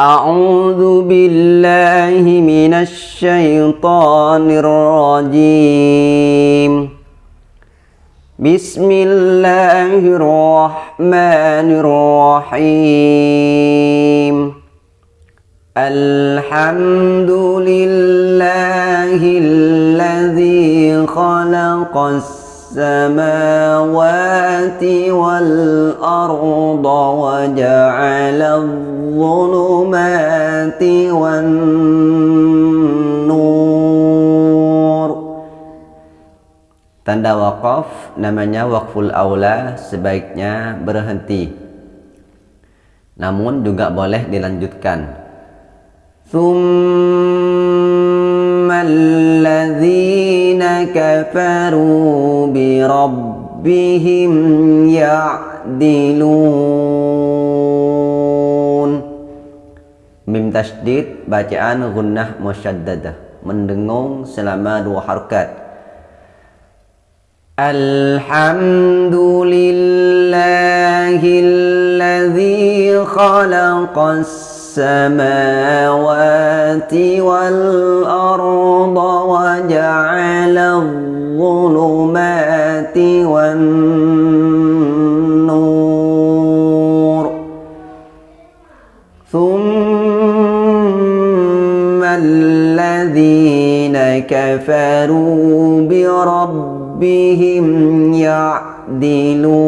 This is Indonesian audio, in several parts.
أعوذ بالله من الشيطان الرجيم. بسم الله الرحمن الرحيم. الحمد لله الذي خلق السماوات والأرض وجعل الظلمات والنور Tanda wakaf namanya wakful aula sebaiknya berhenti. Namun juga boleh dilanjutkan. ثم الذين كفروا بربهم يعدلون Mim tasdid bacaan gunnah musyaddadah mendengung selama dua harakat Alhamdulillahilladzi khalaqas السماوات والأرض وجعل الظلمات والنور ثم الذين كفروا بربهم يعدلون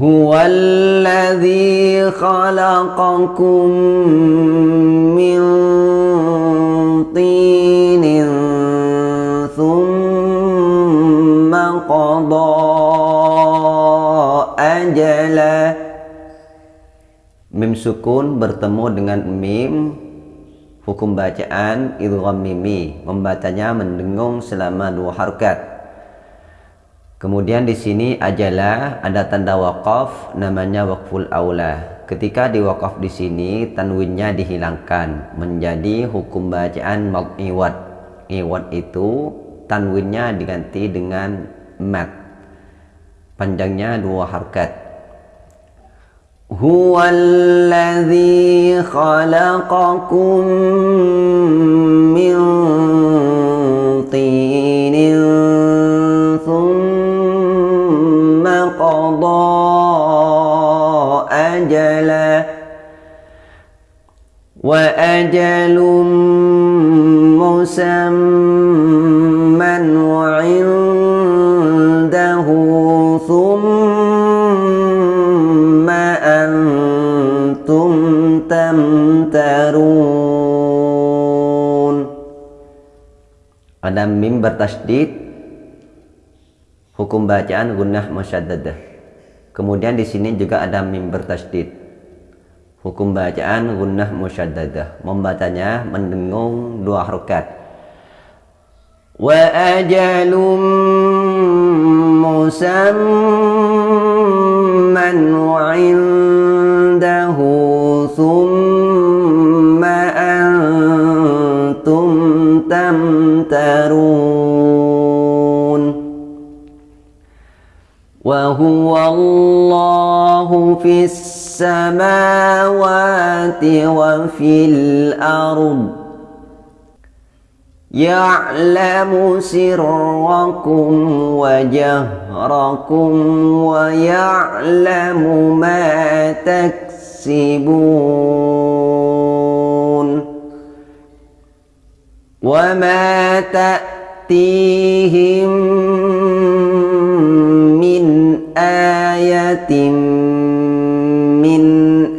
هو الذي خلقكم من طين قضى أجلا Mim sukun bertemu dengan mim Hukum bacaan idgham mimi Membacanya mendengung selama dua harkat Kemudian di sini ajalah ada tanda wakaf namanya wakful aula. Ketika diwakaf di sini tanwinnya dihilangkan menjadi hukum bacaan iwad. Iwad itu tanwinnya diganti dengan mat. Panjangnya dua harkat. Huwallazi khalaqakum min tinin thumma qada ajala. Wa ajalum musamma ada mim bertasdid hukum bacaan gunnah musyaddadah kemudian di sini juga ada mim bertasdid Hukum bacaan gunnah musyaddadah. Membacanya mendengung dua harokat. Wa ajalum musamman Wa huwa Allahu fis السماوات وفي الأرض. يعلم سركم وجهركم ويعلم ما تكسبون. وما تأتيهم من آية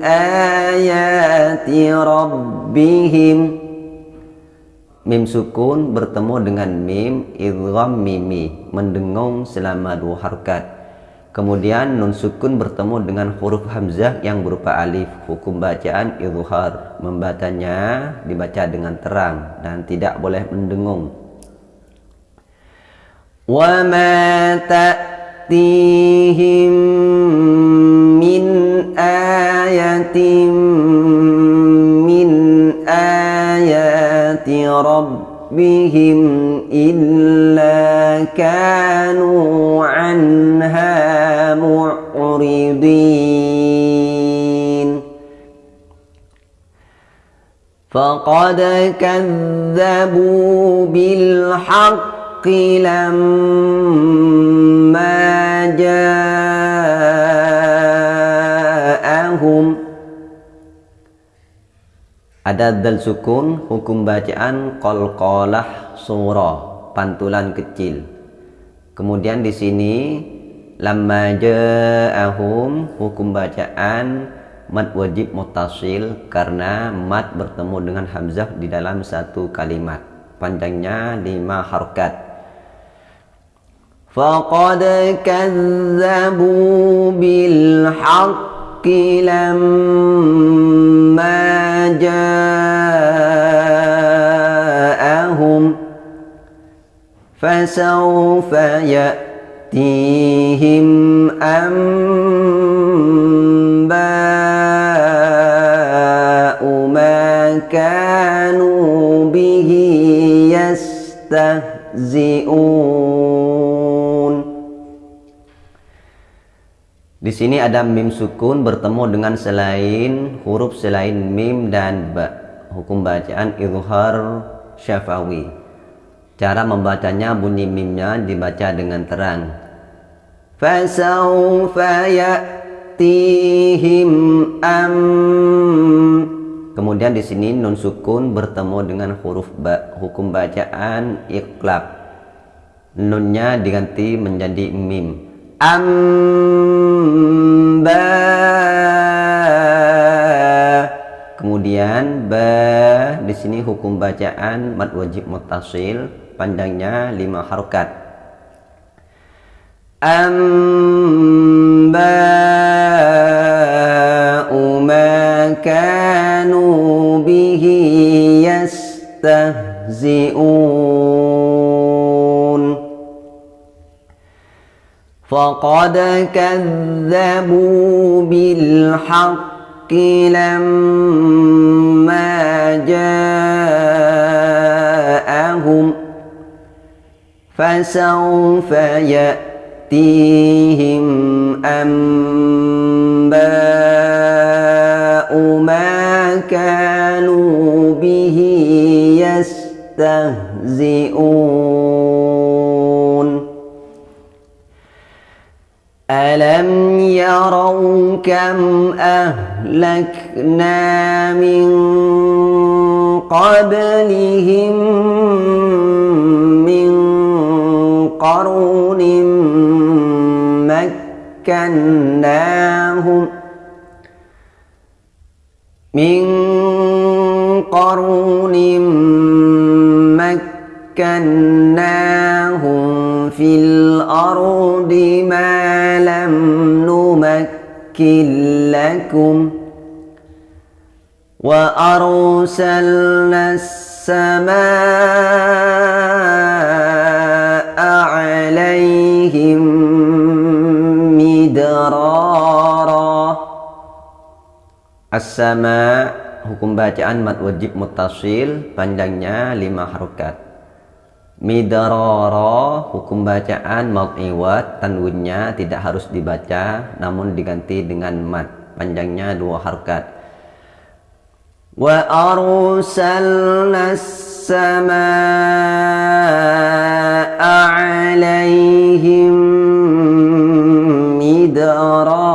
ayati rabbihim Mim sukun bertemu dengan mim idgham mimi mendengung selama dua harkat. Kemudian nun sukun bertemu dengan huruf hamzah yang berupa alif. Hukum bacaan izhar. Membacanya dibaca dengan terang dan tidak boleh mendengung. Wa ma ta'tihim min ayatin min ayati rabbihim illa كانوا عنها معرضين فقد كذبوا بالحق لما جاءهم ada dal sukun hukum bacaan qalqalah surah pantulan kecil kemudian di sini lamma ja'ahum hukum bacaan mat wajib mutasil karena mat bertemu dengan hamzah di dalam satu kalimat. Panjangnya lima harokat faqad kazzabu bil haqqi lamma ja'ahum fasawfa ya يأتيهم أنباء ما كانوا به يستهزئون Di sini ada mim sukun bertemu dengan selain huruf selain mim dan ba. Hukum bacaan izhar syafawi. Cara membacanya bunyi mimnya dibaca dengan terang. Kemudian di sini nun sukun bertemu dengan huruf ba, hukum bacaan iklab. Nunnya diganti menjadi mim. Amba Kemudian ba di sini hukum bacaan mad wajib mutasil panjangnya lima harokat. Amba'u ma kanu bihi yastahzi'un. Faqad kadzabu bil lamma ja'ahum فسوف يأتيهم أنباء ما كانوا به يستهزئون ألم يروا كم أهلكنا من قبلهم قرون مكناهم من قرون مكناهم في الأرض ما لم نمكن لكم وأرسلنا السماء عليهم مدرارا. السماء حكم bacaan mat wajib mutasil panjangnya lima harokat. midaroro hukum bacaan mau iwat tanwinnya tidak harus dibaca namun diganti dengan mat panjangnya dua harkat. Wa arsalna as-samaa'a 'alaihim midrara.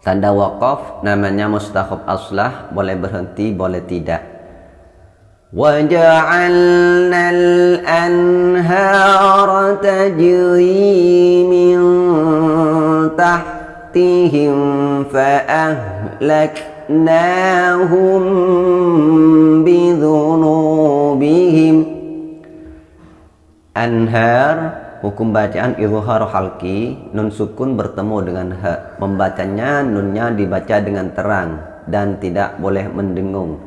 Tanda wakaf namanya mustahab aslah boleh berhenti boleh tidak. وجعلنا الأنهار تجري من تحتهم فأهلك أهلكناهم بذنوبهم Anhar hukum bacaan izhar halki nun sukun bertemu dengan ha membacanya nunnya dibaca dengan terang dan tidak boleh mendengung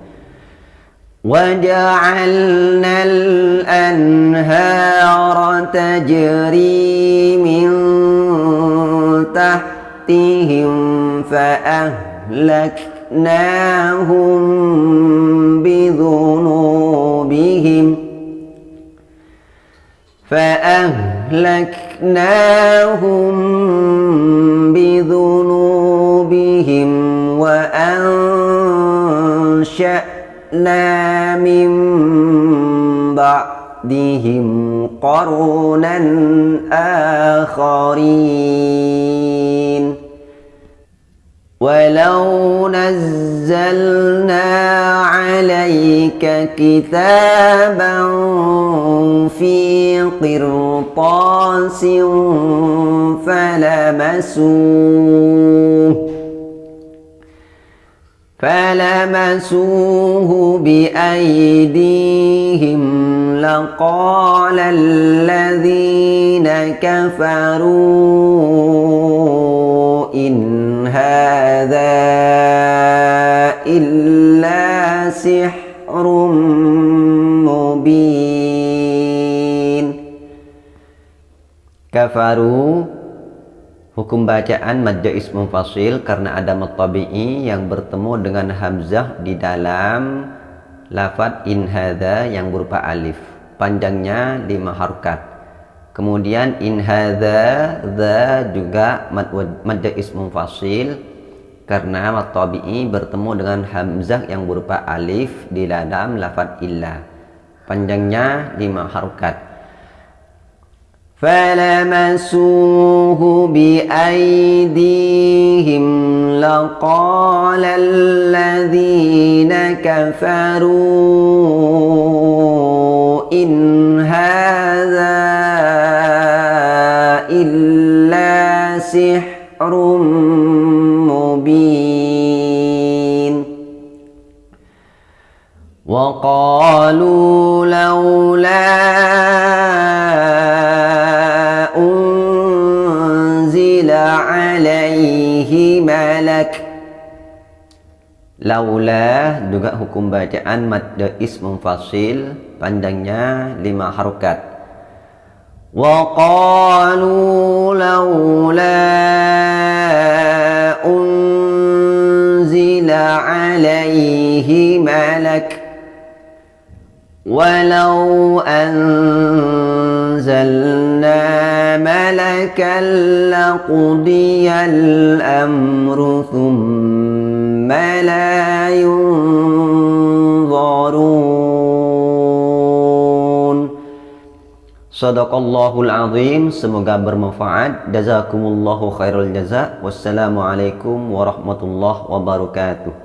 وجعلنا الأنهار تجري من تحتهم فأهلك أهلكناهم بذنوبهم فأهلكناهم أهلكناهم بذنوبهم وأنشأنا من بعدهم قرونا آخرين. ولو نزلنا عليك كتابا في قرطاس فلمسوه فلمسوه بأيديهم لقال الذين كفروا إن هذا إلا سحر مبين كفروا Hukum bacaan madda ismu fasil karena ada matabi'i yang bertemu dengan hamzah di dalam lafad in hadha yang berupa alif. Panjangnya lima harokat. Kemudian in hadha the juga madda ismu fasil karena matabi'i bertemu dengan hamzah yang berupa alif di dalam lafad illa. Panjangnya lima harokat. فلمسوه بأيديهم لقال الذين كفروا إن هذا إلا سحر malak Laula juga hukum bacaan madda ismum fasil panjangnya lima harokat. Wa qalu laula unzila alaihi malak walau anzalna لقضي الأمر ثم لا ينظرون Sadaqallahul azim Semoga bermanfaat Jazakumullahu khairul jaza Wassalamualaikum warahmatullahi wabarakatuh